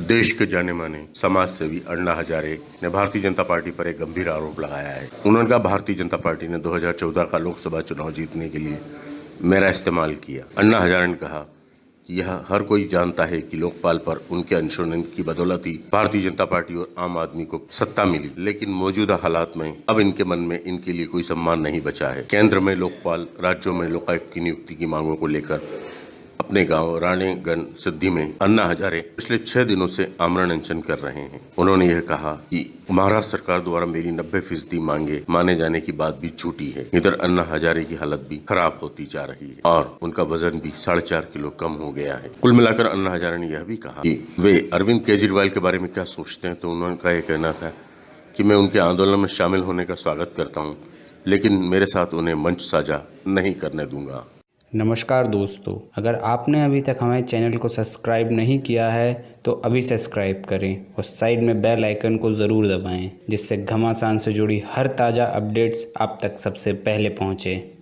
देश के जाने माने समाज सेवी अन्ना हजारे ने भारतीय जनता पार्टी पर एक गंभीर आरोप लगाया है। उन्होंने कहा, भारतीय जनता पार्टी ने 2014 का लोकसभा चुनाव जीतने के लिए मेरा इस्तेमाल किया। अन्ना हजारे ने कहा, यह हर कोई जानता है कि लोकपाल पर उनके अंशोधन की बदौलत ही भारतीय जनता पार्टी और आम आदमी को सत्ता मिली। लेकिन मौजूदा हालात में अब इनके मन में इनके लिए कोई सम्मान नहीं बचा है। केंद्र में लोकपाल, राज्यों में लोकायुक्त की नियुक्ति की मांगों को लेकर अपने गाँव राणेगंज सिद्धि में अन्ना हजारे पिछले छह दिनों से आमरण अनशन कर रहे हैं। उन्होंने यह कहा कि महाराष्ट्र सरकार द्वारा मेरी नब्बे फ़ीसदी मांगे माने जाने की बात भी झूठी है। इधर अन्ना हजारे की हालत भी खराब होती जा रही है और उनका वज़न भी साढ़े चार किलो कम हो गया है। कुल मिलाकर अन्ना हजारे ने यह भी कहा कि वे अरविंद केजरीवाल के बारे में क्या सोचते हैं तो उन्होंने यह कहना था कि मैं उनके आंदोलन में शामिल होने का स्वागत करता हूँ, लेकिन मेरे साथ उन्हें मंच साझा नहीं करने दूँगा। नमस्कार दोस्तों, अगर आपने अभी तक हमारे चैनल को सब्सक्राइब नहीं किया है तो अभी सब्सक्राइब करें और साइड में बेल आइकन को ज़रूर दबाएँ, जिससे घमासान से जुड़ी हर ताज़ा अपडेट्स आप तक सबसे पहले पहुँचें।